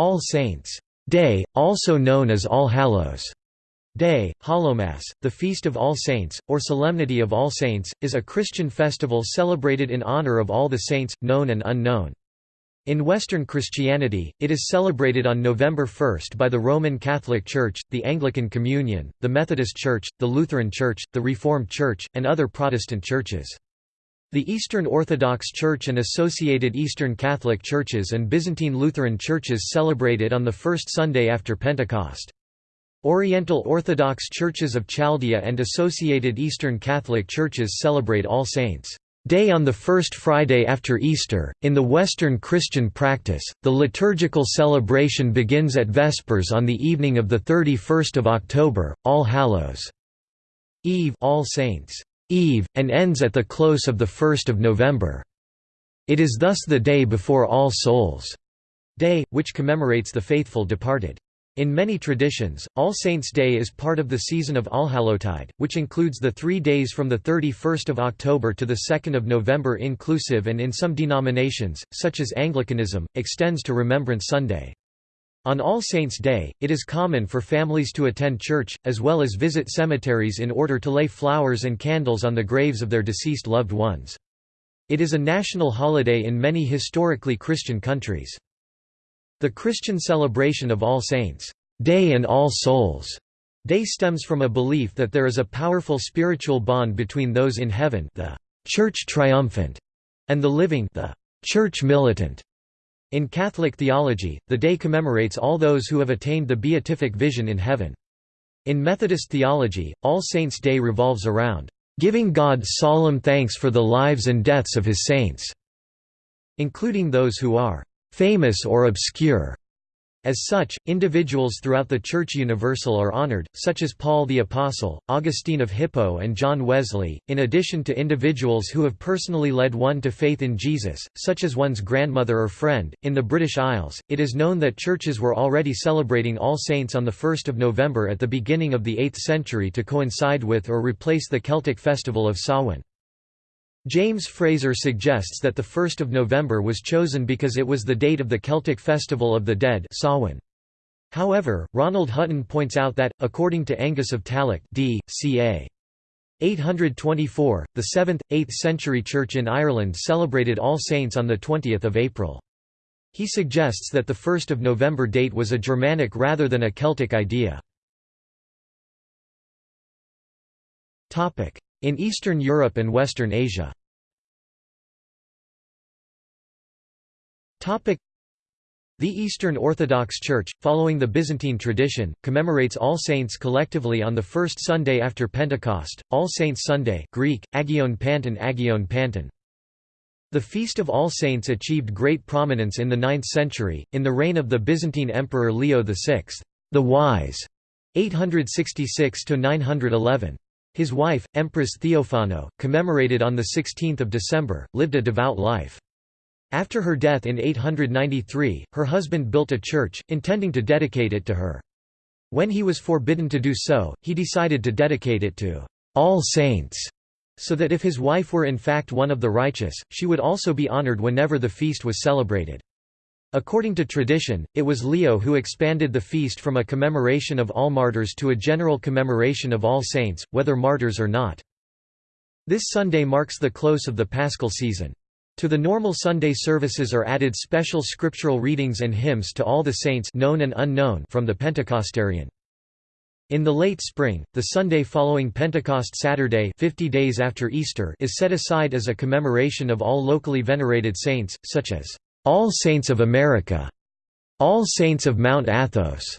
All Saints' Day, also known as All Hallows' Day, Hallowmass, the Feast of All Saints, or Solemnity of All Saints, is a Christian festival celebrated in honor of all the saints, known and unknown. In Western Christianity, it is celebrated on November 1 by the Roman Catholic Church, the Anglican Communion, the Methodist Church, the Lutheran Church, the Reformed Church, and other Protestant churches. The Eastern Orthodox Church and associated Eastern Catholic Churches and Byzantine Lutheran Churches celebrate it on the first Sunday after Pentecost. Oriental Orthodox Churches of Chaldea and associated Eastern Catholic Churches celebrate All Saints' Day on the first Friday after Easter. In the Western Christian practice, the liturgical celebration begins at Vespers on the evening of the 31st of October, All Hallows' Eve, All Saints' Eve, and ends at the close of the 1st of November. It is thus the day before All Souls' Day, which commemorates the faithful departed. In many traditions, All Saints' Day is part of the season of Allhallowtide, which includes the three days from 31 October to 2 November inclusive and in some denominations, such as Anglicanism, extends to Remembrance Sunday. On All Saints' Day, it is common for families to attend church, as well as visit cemeteries in order to lay flowers and candles on the graves of their deceased loved ones. It is a national holiday in many historically Christian countries. The Christian celebration of All Saints' Day and All Souls' Day stems from a belief that there is a powerful spiritual bond between those in heaven the Church triumphant, and the living the Church militant. In Catholic theology, the day commemorates all those who have attained the beatific vision in heaven. In Methodist theology, All Saints' Day revolves around giving God solemn thanks for the lives and deaths of his saints, including those who are famous or obscure. As such, individuals throughout the Church Universal are honored, such as Paul the Apostle, Augustine of Hippo and John Wesley, in addition to individuals who have personally led one to faith in Jesus, such as one's grandmother or friend. In the British Isles, it is known that churches were already celebrating All Saints on 1 November at the beginning of the 8th century to coincide with or replace the Celtic festival of Samhain. James Frazer suggests that the 1st of November was chosen because it was the date of the Celtic festival of the dead Samhain. However, Ronald Hutton points out that, according to Angus of Tallaght d. ca. 824, the 7th, 8th century church in Ireland celebrated All Saints on 20 April. He suggests that the 1st of November date was a Germanic rather than a Celtic idea. In Eastern Europe and Western Asia the Eastern Orthodox Church, following the Byzantine tradition, commemorates All Saints collectively on the first Sunday after Pentecost, All Saints Sunday Greek, Agion Panton Agion Panton. The Feast of All Saints achieved great prominence in the 9th century, in the reign of the Byzantine Emperor Leo VI, the Wise, 866–911. His wife, Empress Theophano, commemorated on 16 December, lived a devout life. After her death in 893, her husband built a church, intending to dedicate it to her. When he was forbidden to do so, he decided to dedicate it to all saints, so that if his wife were in fact one of the righteous, she would also be honored whenever the feast was celebrated. According to tradition, it was Leo who expanded the feast from a commemoration of all martyrs to a general commemoration of all saints, whether martyrs or not. This Sunday marks the close of the Paschal season. To the normal Sunday services are added special scriptural readings and hymns to all the saints known and unknown from the Pentecostarion. In the late spring, the Sunday following Pentecost Saturday 50 days after Easter is set aside as a commemoration of all locally venerated saints, such as all Saints of America, All Saints of Mount Athos,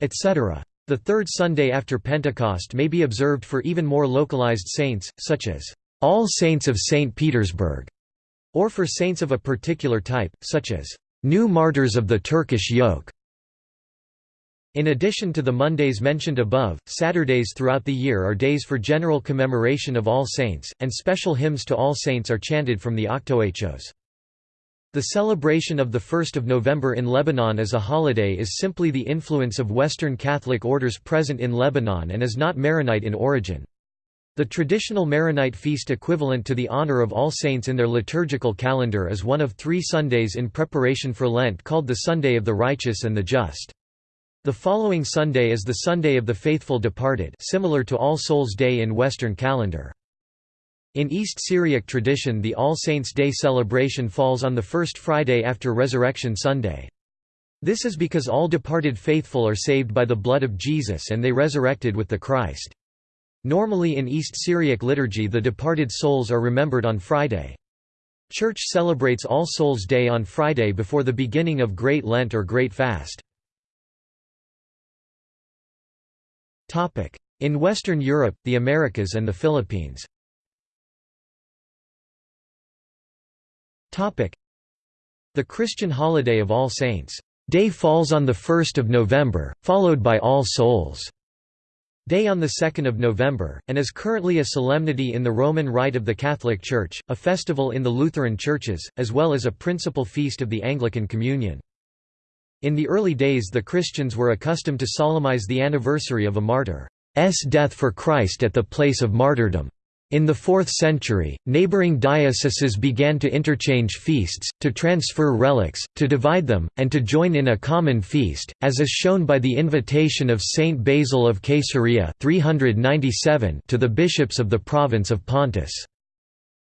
etc. The third Sunday after Pentecost may be observed for even more localized saints, such as All Saints of St. Petersburg, or for saints of a particular type, such as New Martyrs of the Turkish Yoke. In addition to the Mondays mentioned above, Saturdays throughout the year are days for general commemoration of all saints, and special hymns to all saints are chanted from the Octoechos. The celebration of 1 November in Lebanon as a holiday is simply the influence of Western Catholic orders present in Lebanon and is not Maronite in origin. The traditional Maronite feast equivalent to the honor of All Saints in their liturgical calendar is one of three Sundays in preparation for Lent called the Sunday of the Righteous and the Just. The following Sunday is the Sunday of the Faithful Departed similar to All Souls' Day in Western calendar. In East Syriac tradition the All Saints' Day celebration falls on the first Friday after Resurrection Sunday. This is because all departed faithful are saved by the blood of Jesus and they resurrected with the Christ. Normally in East Syriac liturgy the departed souls are remembered on Friday. Church celebrates All Souls' Day on Friday before the beginning of Great Lent or Great Fast. In Western Europe, the Americas and the Philippines The Christian holiday of All Saints' Day falls on 1 November, followed by All Souls' Day on 2 November, and is currently a solemnity in the Roman Rite of the Catholic Church, a festival in the Lutheran churches, as well as a principal feast of the Anglican Communion. In the early days the Christians were accustomed to solemnize the anniversary of a martyr's death for Christ at the place of martyrdom. In the 4th century, neighboring dioceses began to interchange feasts, to transfer relics, to divide them, and to join in a common feast, as is shown by the invitation of Saint Basil of Caesarea 397 to the bishops of the province of Pontus.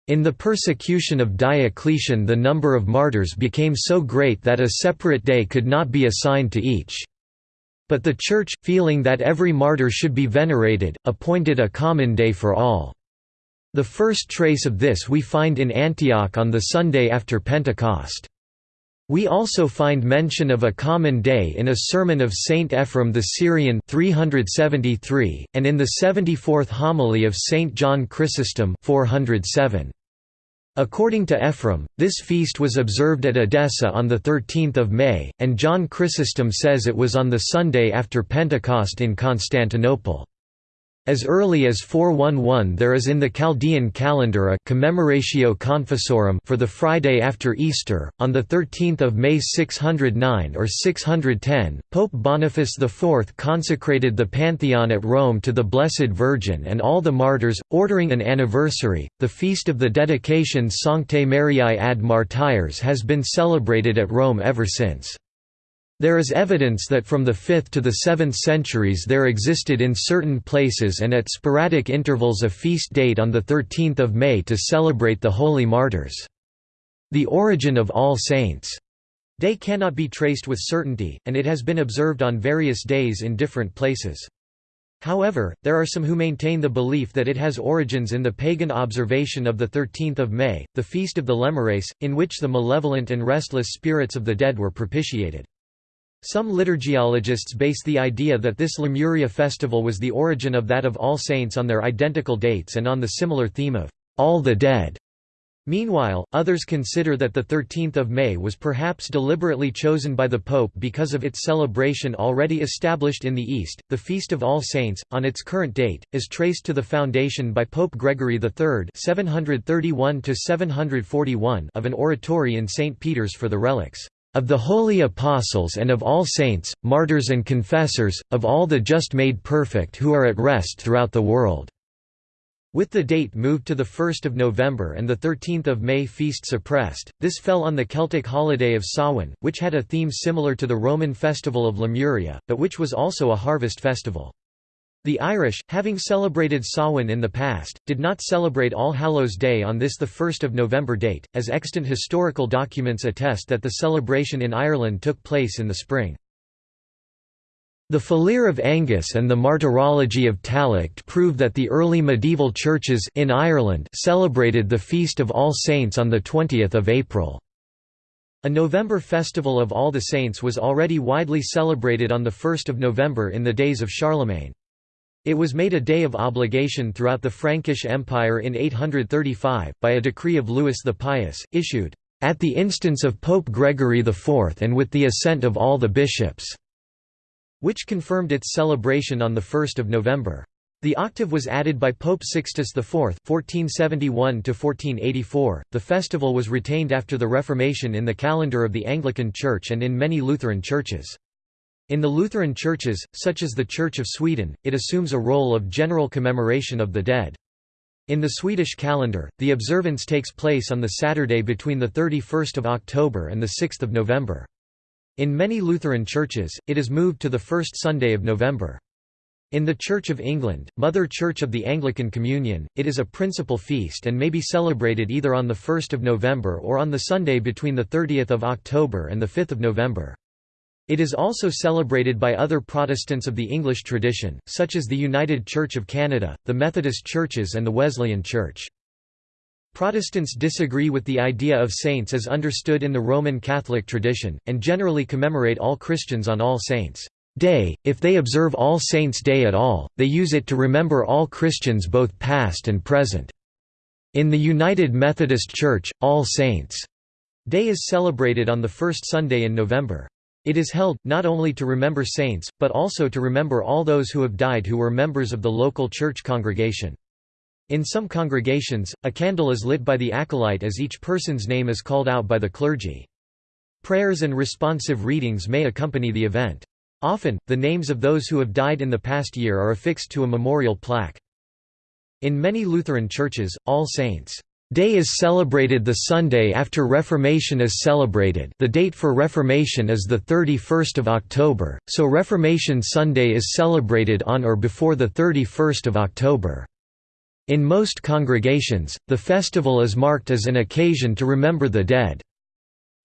In the persecution of Diocletian the number of martyrs became so great that a separate day could not be assigned to each. But the Church, feeling that every martyr should be venerated, appointed a common day for all. The first trace of this we find in Antioch on the Sunday after Pentecost. We also find mention of a common day in a sermon of Saint Ephrem the Syrian 373, and in the 74th homily of Saint John Chrysostom 407. According to Ephrem, this feast was observed at Edessa on 13 May, and John Chrysostom says it was on the Sunday after Pentecost in Constantinople. As early as 411 there is in the Chaldean calendar a commemoratio confessorum for the Friday after Easter. On the 13th of May 609 or 610, Pope Boniface IV consecrated the Pantheon at Rome to the Blessed Virgin and all the martyrs, ordering an anniversary. The feast of the dedication Sanctae Mariae ad Martyres has been celebrated at Rome ever since. There is evidence that from the 5th to the 7th centuries there existed in certain places and at sporadic intervals a feast date on 13 May to celebrate the holy martyrs. The origin of All Saints' Day cannot be traced with certainty, and it has been observed on various days in different places. However, there are some who maintain the belief that it has origins in the pagan observation of 13 May, the feast of the Lemures, in which the malevolent and restless spirits of the dead were propitiated. Some liturgiologists base the idea that this Lemuria festival was the origin of that of All Saints on their identical dates and on the similar theme of all the dead. Meanwhile, others consider that the 13th of May was perhaps deliberately chosen by the Pope because of its celebration already established in the East. The Feast of All Saints, on its current date, is traced to the foundation by Pope Gregory III (731–741) of an oratory in St. Peter's for the relics of the holy apostles and of all saints, martyrs and confessors, of all the just made perfect who are at rest throughout the world." With the date moved to 1 November and 13 May feast suppressed, this fell on the Celtic holiday of Samhain, which had a theme similar to the Roman festival of Lemuria, but which was also a harvest festival. The Irish, having celebrated Samhain in the past, did not celebrate All Hallows' Day on this 1 November date, as extant historical documents attest that the celebration in Ireland took place in the spring. The Félire of Angus and the Martyrology of Tallaght prove that the early medieval churches in Ireland celebrated the Feast of All Saints on 20 April. A November festival of All the Saints was already widely celebrated on 1 November in the days of Charlemagne. It was made a day of obligation throughout the Frankish Empire in 835, by a decree of Louis the Pious, issued, "...at the instance of Pope Gregory IV and with the assent of all the bishops", which confirmed its celebration on 1 November. The octave was added by Pope Sixtus IV (1471–1484). The festival was retained after the Reformation in the calendar of the Anglican Church and in many Lutheran churches. In the Lutheran churches, such as the Church of Sweden, it assumes a role of general commemoration of the dead. In the Swedish calendar, the observance takes place on the Saturday between 31 October and 6 November. In many Lutheran churches, it is moved to the first Sunday of November. In the Church of England, Mother Church of the Anglican Communion, it is a principal feast and may be celebrated either on 1 November or on the Sunday between 30 October and 5 November. It is also celebrated by other Protestants of the English tradition, such as the United Church of Canada, the Methodist Churches and the Wesleyan Church. Protestants disagree with the idea of saints as understood in the Roman Catholic tradition, and generally commemorate all Christians on All Saints' Day. If they observe All Saints' Day at all, they use it to remember all Christians both past and present. In the United Methodist Church, All Saints' Day is celebrated on the first Sunday in November. It is held, not only to remember saints, but also to remember all those who have died who were members of the local church congregation. In some congregations, a candle is lit by the acolyte as each person's name is called out by the clergy. Prayers and responsive readings may accompany the event. Often, the names of those who have died in the past year are affixed to a memorial plaque. In many Lutheran churches, All Saints' Day is celebrated the Sunday after Reformation is celebrated the date for Reformation is 31 October, so Reformation Sunday is celebrated on or before 31 October. In most congregations, the festival is marked as an occasion to remember the dead.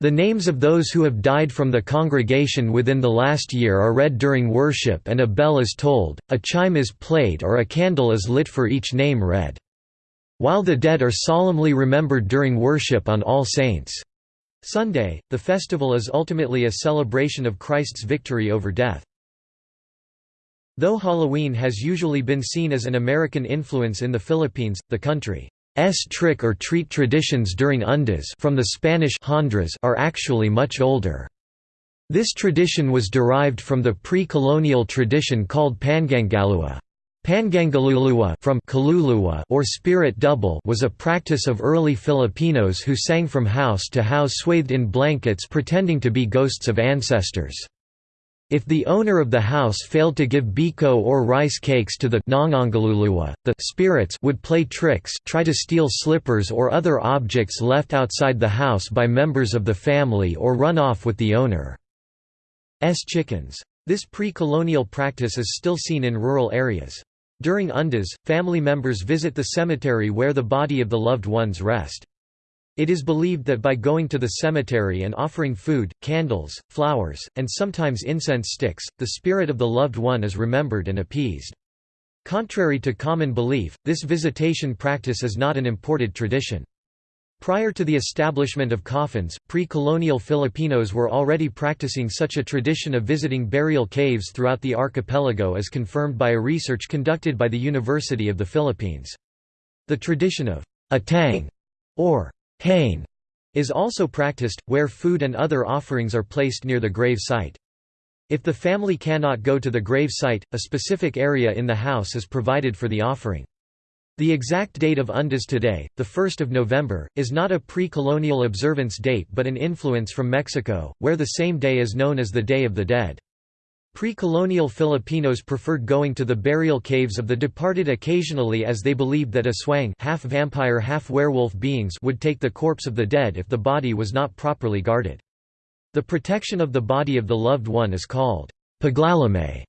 The names of those who have died from the congregation within the last year are read during worship and a bell is tolled, a chime is played or a candle is lit for each name read. While the dead are solemnly remembered during worship on All Saints' Sunday, the festival is ultimately a celebration of Christ's victory over death. Though Halloween has usually been seen as an American influence in the Philippines, the country's trick or treat traditions during Undas from the Spanish are actually much older. This tradition was derived from the pre-colonial tradition called Pangangalua. Pangangalulua from Kaluluwa or spirit double was a practice of early Filipinos who sang from house to house swathed in blankets pretending to be ghosts of ancestors. If the owner of the house failed to give biko or rice cakes to the nangangalulua, the spirits would play tricks try to steal slippers or other objects left outside the house by members of the family or run off with the owner's chickens. This pre-colonial practice is still seen in rural areas. During undas, family members visit the cemetery where the body of the loved ones rest. It is believed that by going to the cemetery and offering food, candles, flowers, and sometimes incense sticks, the spirit of the loved one is remembered and appeased. Contrary to common belief, this visitation practice is not an imported tradition. Prior to the establishment of coffins, pre-colonial Filipinos were already practicing such a tradition of visiting burial caves throughout the archipelago as confirmed by a research conducted by the University of the Philippines. The tradition of atang or hain is also practiced, where food and other offerings are placed near the grave site. If the family cannot go to the grave site, a specific area in the house is provided for the offering. The exact date of Undas today, 1 November, is not a pre-colonial observance date but an influence from Mexico, where the same day is known as the Day of the Dead. Pre-colonial Filipinos preferred going to the burial caves of the departed occasionally as they believed that aswang half-vampire half-werewolf beings would take the corpse of the dead if the body was not properly guarded. The protection of the body of the loved one is called paglalamay.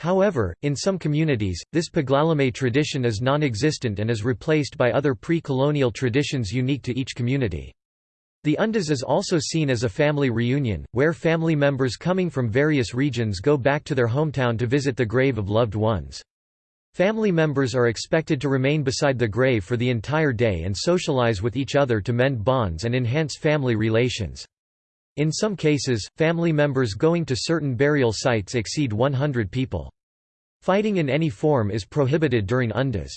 However, in some communities, this paglalamay tradition is non-existent and is replaced by other pre-colonial traditions unique to each community. The Undas is also seen as a family reunion, where family members coming from various regions go back to their hometown to visit the grave of loved ones. Family members are expected to remain beside the grave for the entire day and socialize with each other to mend bonds and enhance family relations. In some cases, family members going to certain burial sites exceed 100 people. Fighting in any form is prohibited during undas.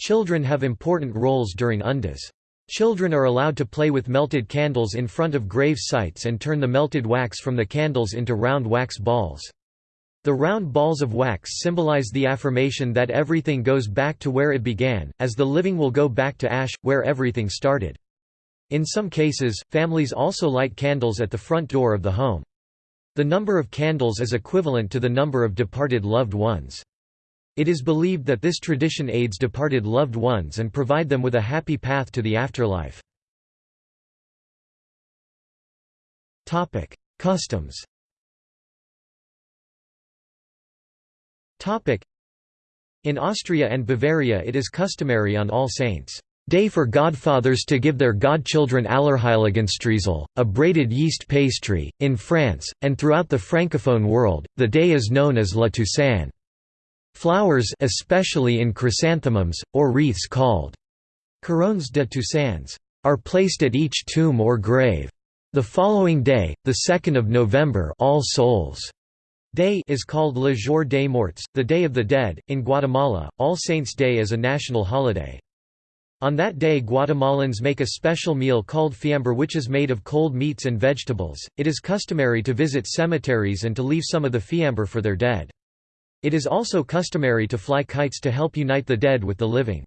Children have important roles during undas. Children are allowed to play with melted candles in front of grave sites and turn the melted wax from the candles into round wax balls. The round balls of wax symbolize the affirmation that everything goes back to where it began, as the living will go back to ash, where everything started. In some cases, families also light candles at the front door of the home. The number of candles is equivalent to the number of departed loved ones. It is believed that this tradition aids departed loved ones and provide them with a happy path to the afterlife. Topic: Customs Topic: In Austria and Bavaria it is customary on All Saints' Day for godfathers to give their godchildren Allerheiligenstreusel, a braided yeast pastry. In France, and throughout the francophone world, the day is known as La Toussaint. Flowers especially in chrysanthemums, or wreaths called couronnes de Toussaints, are placed at each tomb or grave. The following day, the 2nd of November All Souls' Day is called Le Jour des Morts, the Day of the Dead. In Guatemala, All Saints' Day is a national holiday. On that day Guatemalans make a special meal called fiambre which is made of cold meats and vegetables. It is customary to visit cemeteries and to leave some of the fiambre for their dead. It is also customary to fly kites to help unite the dead with the living.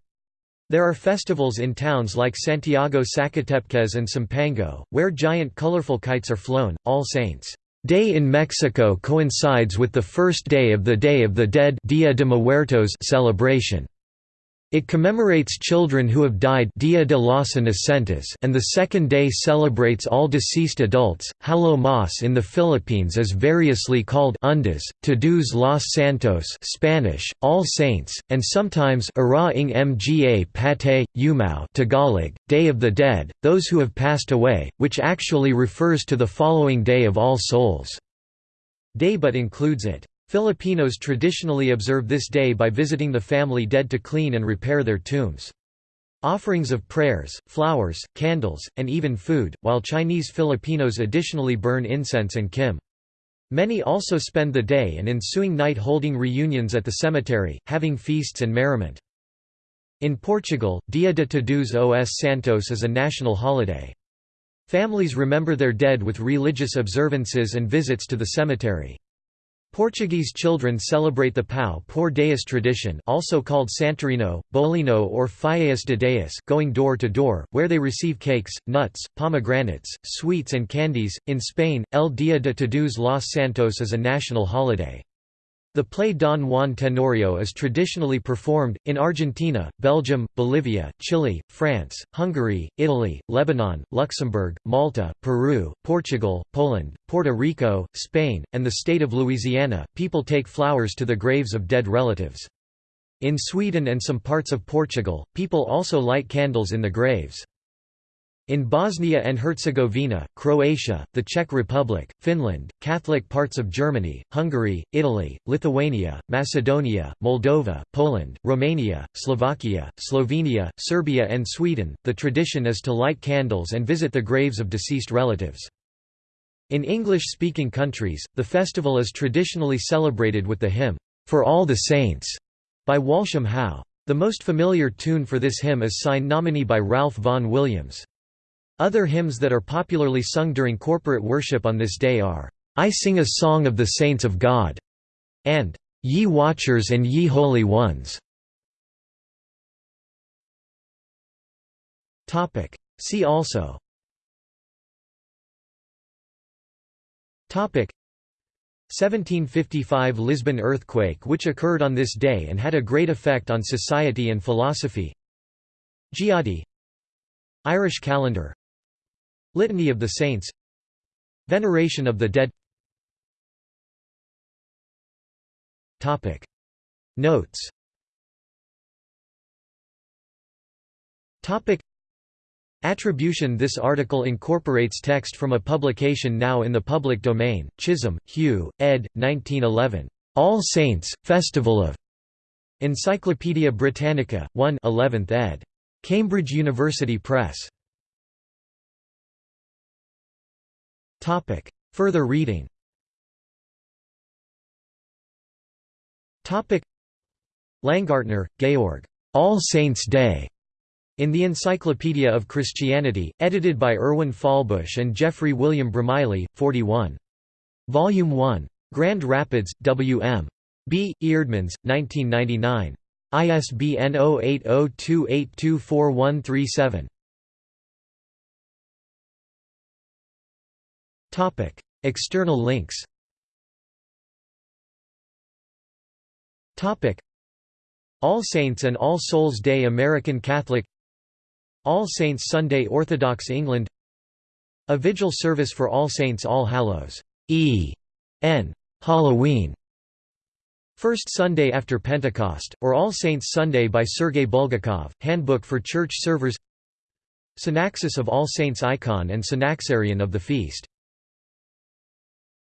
There are festivals in towns like Santiago Sacatepéquez and Sumpango, where giant colorful kites are flown. All Saints' Day in Mexico coincides with the first day of the Day of the Dead Dia de Muertos celebration. It commemorates children who have died Dia de los Inocentes and the second day celebrates all deceased adults. Hallowmas in the Philippines is variously called Undas, Todos los Santos Spanish, All Saints, and sometimes Ara Mga Patay, Umao Tagalog, Day of the Dead, those who have passed away, which actually refers to the following day of All Souls' Day but includes it. Filipinos traditionally observe this day by visiting the family dead to clean and repair their tombs. Offerings of prayers, flowers, candles, and even food, while Chinese Filipinos additionally burn incense and kim. Many also spend the day and ensuing night holding reunions at the cemetery, having feasts and merriment. In Portugal, Dia de Todos os Santos is a national holiday. Families remember their dead with religious observances and visits to the cemetery. Portuguese children celebrate the Pão por Deus tradition also called Santorino, Bolinho or Fiéis de Deus going door to door, where they receive cakes, nuts, pomegranates, sweets and candies. In Spain, El Día de Todos los Santos is a national holiday. The play Don Juan Tenorio is traditionally performed, in Argentina, Belgium, Bolivia, Chile, France, Hungary, Italy, Lebanon, Luxembourg, Malta, Peru, Portugal, Poland, Puerto Rico, Spain, and the state of Louisiana. People take flowers to the graves of dead relatives. In Sweden and some parts of Portugal, people also light candles in the graves. In Bosnia and Herzegovina, Croatia, the Czech Republic, Finland, Catholic parts of Germany, Hungary, Italy, Lithuania, Macedonia, Moldova, Poland, Romania, Slovakia, Slovenia, Serbia and Sweden, the tradition is to light candles and visit the graves of deceased relatives. In English-speaking countries, the festival is traditionally celebrated with the hymn, "'For All the Saints' by Walsham How. The most familiar tune for this hymn is Sine Nomine by Ralph Vaughan Williams. Other hymns that are popularly sung during corporate worship on this day are, "'I Sing a Song of the Saints of God' and "'Ye Watchers and Ye Holy Ones' See also. Topic. 1755 Lisbon earthquake which occurred on this day and had a great effect on society and philosophy. Giadi Irish calendar Litany of the Saints Veneration of the Dead Topic Notes Topic Attribution This article incorporates text from a publication now in the public domain, Chisholm, Hugh, ed. 1911. All Saints, Festival of Encyclopædia Britannica, 1 11th ed. Cambridge University Press. Topic. Further reading Topic. Langartner, Georg. All Saints' Day. In the Encyclopedia of Christianity, edited by Erwin Fahlbusch and Jeffrey William Bromiley, 41. Volume 1. Grand Rapids, W.M. B. Eerdmans, 1999. ISBN 0802824137. External links. Topic: All Saints and All Souls Day American Catholic All Saints Sunday Orthodox England A vigil service for All Saints All Hallows E. N. Halloween First Sunday after Pentecost, or All Saints Sunday by Sergei Bulgakov, Handbook for Church Servers Synaxis of All Saints icon and Synaxarion of the feast